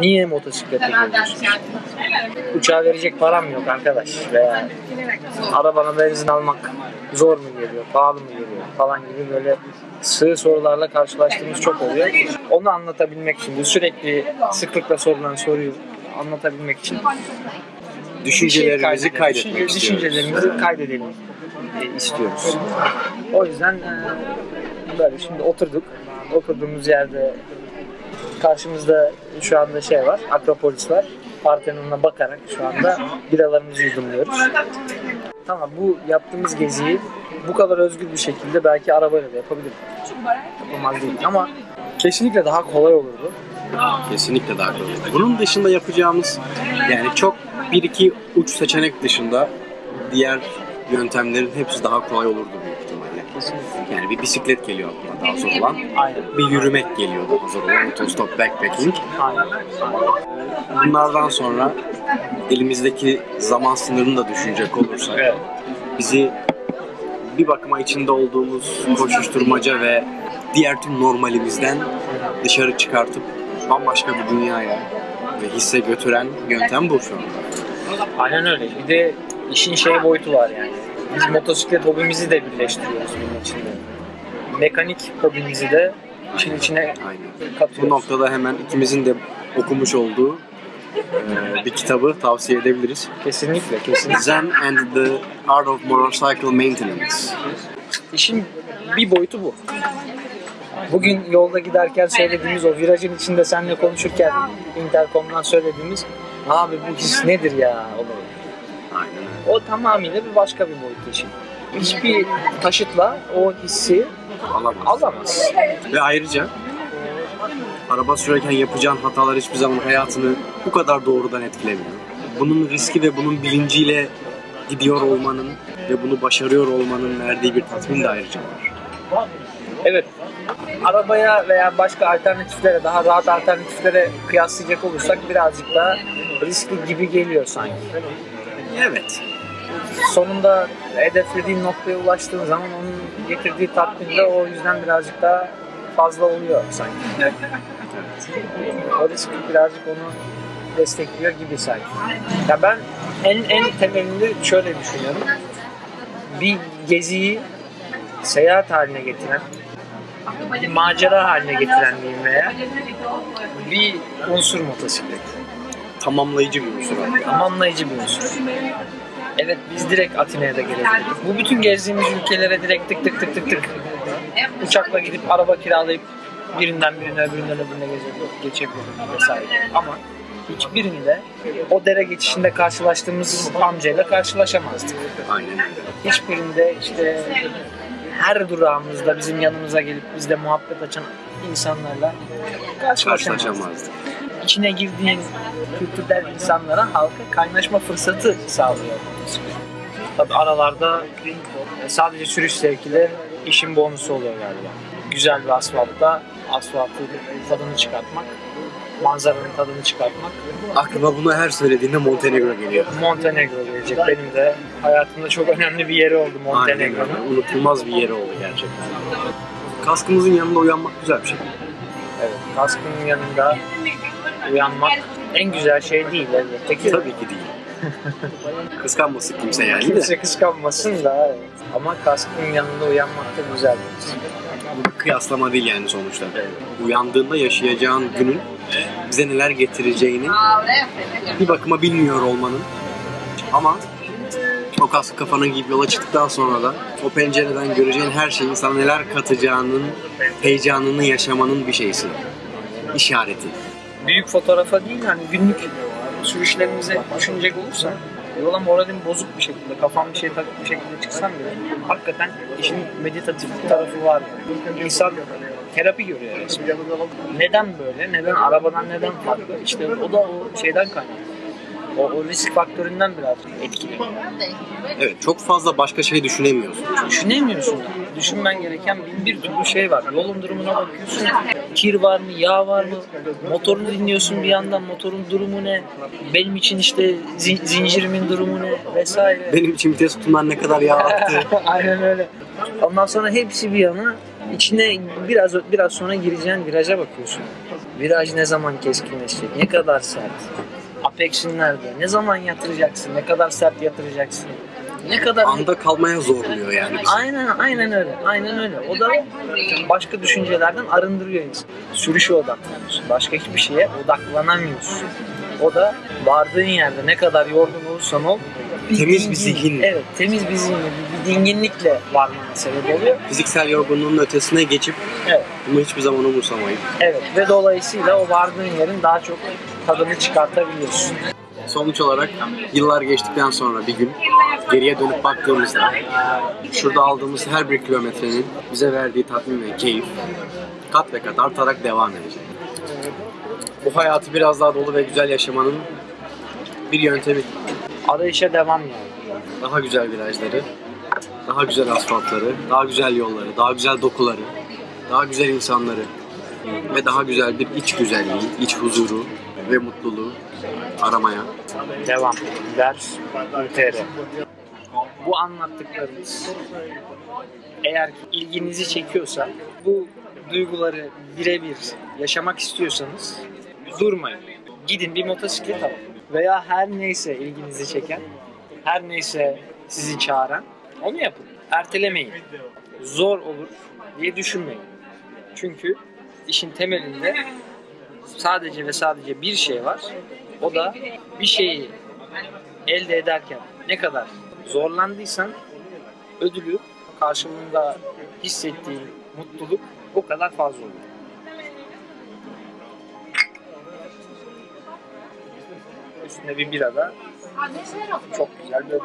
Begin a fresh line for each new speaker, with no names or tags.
Niye motosiklete geliyorsun? Uçağa verecek param yok arkadaş. Veya arabana benzin almak zor mu geliyor, pahalı mı geliyor falan gibi böyle sığ sorularla karşılaştığımız çok oluyor. Onu anlatabilmek için, bu sürekli sıklıkla sorulan soruyu anlatabilmek için
Düşüncelerimizi kaydetmek
Düşünce-
istiyoruz.
Düşüncelerimizi kaydedelim e, istiyoruz. O yüzden e, böyle şimdi oturduk. Oturduğumuz yerde karşımızda şu anda şey var, Akropolis var. Partenon'a bakarak şu anda biralarımızı yudumluyoruz. Tamam bu yaptığımız geziyi bu kadar özgür bir şekilde belki arabayla da yapabilirdik. Yapamaz değil ama kesinlikle daha kolay olurdu.
Kesinlikle daha kolay. Bunun dışında yapacağımız yani çok bir iki uç seçenek dışında diğer yöntemlerin hepsi daha kolay olurdu büyük ihtimalle.
Kesinlikle.
Yani bir bisiklet geliyor aklıma daha zor olan.
Aynen.
Bir yürümek geliyor daha zor olan. Otostop backpacking.
Aynen.
Bunlardan sonra elimizdeki zaman sınırını da düşünecek olursak
Evet.
bizi bir bakıma içinde olduğumuz koşuşturmaca ve diğer tüm normalimizden dışarı çıkartıp bambaşka bir dünyaya ve hisse götüren yöntem bu şu anda.
Aynen öyle. Bir de işin şey boyutu var yani. Biz motosiklet hobimizi de birleştiriyoruz bunun içinde. Mekanik hobimizi de işin içine
Aynen.
katıyoruz.
Bu noktada hemen ikimizin de okumuş olduğu e, bir kitabı tavsiye edebiliriz.
Kesinlikle, kesinlikle.
Zen and the Art of Motorcycle Maintenance.
İşin bir boyutu bu. Bugün yolda giderken söylediğimiz o virajın içinde seninle konuşurken interkomdan söylediğimiz abi bu his nedir ya olayı.
Aynen öyle.
O tamamıyla bir başka bir boyut işin. Hiçbir taşıtla o hissi
Alamaz.
alamaz.
Ve ayrıca araba sürerken yapacağın hatalar hiçbir zaman hayatını bu kadar doğrudan etkilemiyor. Bunun riski ve bunun bilinciyle gidiyor olmanın ve bunu başarıyor olmanın verdiği bir tatmin de ayrıca var.
Evet. Arabaya veya başka alternatiflere, daha rahat alternatiflere kıyaslayacak olursak birazcık daha riskli gibi geliyor sanki.
Evet.
Sonunda hedeflediğin noktaya ulaştığın zaman onun getirdiği tatmin de o yüzden birazcık daha fazla oluyor sanki. O risk birazcık onu destekliyor gibi sanki. Ya ben en en temelinde şöyle düşünüyorum. Bir geziyi seyahat haline getiren, bir macera haline getiren diyeyim veya bir unsur motosiklet.
Tamamlayıcı bir unsur.
Tamamlayıcı bir unsur. Evet biz direkt Atina'ya da gelebilirdik. Bu bütün gezdiğimiz ülkelere direkt tık tık tık tık tık uçakla gidip araba kiralayıp birinden birine öbüründen öbürüne gezebilirdik, geçebilirdik vesaire. Ama hiçbirinde o dere geçişinde karşılaştığımız amcayla karşılaşamazdık.
Aynen öyle.
Hiçbirinde işte her durağımızda bizim yanımıza gelip bizle muhabbet açan insanlarla. Karşılaşamazdık. İçine girdiğin kültürden insanlara halka kaynaşma fırsatı sağlıyor motosiklet. Tabi aralarda e, sadece sürüş zevkiyle işin bonusu oluyor galiba. Güzel bir asfaltta asfaltın tadını çıkartmak, manzaranın tadını çıkartmak.
Aklıma bunu her söylediğinde Montenegro geliyor.
Montenegro gelecek. Benim de hayatımda çok önemli bir yeri oldu Montenegro'nun.
Unutulmaz bir yeri oldu gerçekten. Kaskımızın yanında uyanmak güzel bir şey.
Evet, kaskının yanında uyanmak en güzel şey değil elbette ki.
Tabii ki değil. Kıskanmasın kimse yani de.
Kimse kıskanmasın da evet. ama kaskın yanında uyanmak da güzel.
Bu bir kıyaslama değil yani sonuçta. Uyandığında yaşayacağın günün bize neler getireceğini bir bakıma bilmiyor olmanın ama o kaskı kafana giyip yola çıktıktan sonra da o pencereden göreceğin her şeyin sana neler katacağının heyecanını yaşamanın bir şeysi. İşareti.
Büyük fotoğrafa değil hani günlük sürüşlerimize düşünecek olursak yola moralim bozuk bir şekilde, kafam bir şey takıp bir şekilde çıksam bile hakikaten işin meditatif tarafı var. Yani. İnsan terapi görüyor resmen. Neden böyle? Neden arabadan neden farklı? İşte o da o şeyden kaynaklı. O, o risk faktöründen biraz etkili.
Evet çok fazla başka şey düşünemiyorsun.
Düşünemiyorsun. Düşünmen gereken bin bir türlü şey var. Yolun durumuna bakıyorsun. Kir var mı, yağ var mı? Motorunu dinliyorsun bir yandan. Motorun durumu ne? Benim için işte zi- zincirimin durumu ne? Vesaire.
Benim için vites tutumlar ne kadar yağ attı.
Aynen öyle. Ondan sonra hepsi bir yana içine biraz biraz sonra gireceğin viraja bakıyorsun. Viraj ne zaman keskinleşecek? Ne kadar sert? Apex'in nerede? Ne zaman yatıracaksın? Ne kadar sert yatıracaksın? Ne kadar
Anda kalmaya zorluyor yani bizi.
Aynen aynen öyle. Aynen öyle. O da başka düşüncelerden arındırıyor insanı. Sürüşe odaklanıyorsun. Başka hiçbir şeye odaklanamıyorsun. O da vardığın yerde ne kadar yorgun olursan ol
Temiz bir zihin.
Evet, temiz bir zihin, bir, bir dinginlikle varmana sebep oluyor.
Fiziksel yorgunluğun ötesine geçip
Evet,
bunu hiçbir zaman umursamayıp
evet ve dolayısıyla o vardığın yerin daha çok tadını çıkartabiliyorsun.
sonuç olarak yıllar geçtikten sonra bir gün geriye dönüp baktığımızda şurada aldığımız her bir kilometrenin bize verdiği tatmin ve keyif kat ve kat artarak devam edecek. Bu hayatı biraz daha dolu ve güzel yaşamanın bir yöntemi.
Arayışa devam yani.
Daha güzel virajları, daha güzel asfaltları, daha güzel yolları, daha güzel dokuları, daha güzel insanları ve daha güzel bir iç güzelliği, iç huzuru ve mutluluğu aramaya
Devam. Ders UTR. Bu anlattıklarımız eğer ilginizi çekiyorsa bu duyguları birebir yaşamak istiyorsanız durmayın. Gidin bir motosiklet alın. Veya her neyse ilginizi çeken, her neyse sizi çağıran onu yapın. Ertelemeyin. Zor olur diye düşünmeyin. Çünkü işin temelinde sadece ve sadece bir şey var. O da bir şeyi elde ederken ne kadar zorlandıysan ödülü karşılığında hissettiğin mutluluk o kadar fazla olur. Üstüne bir bira da çok güzel bir.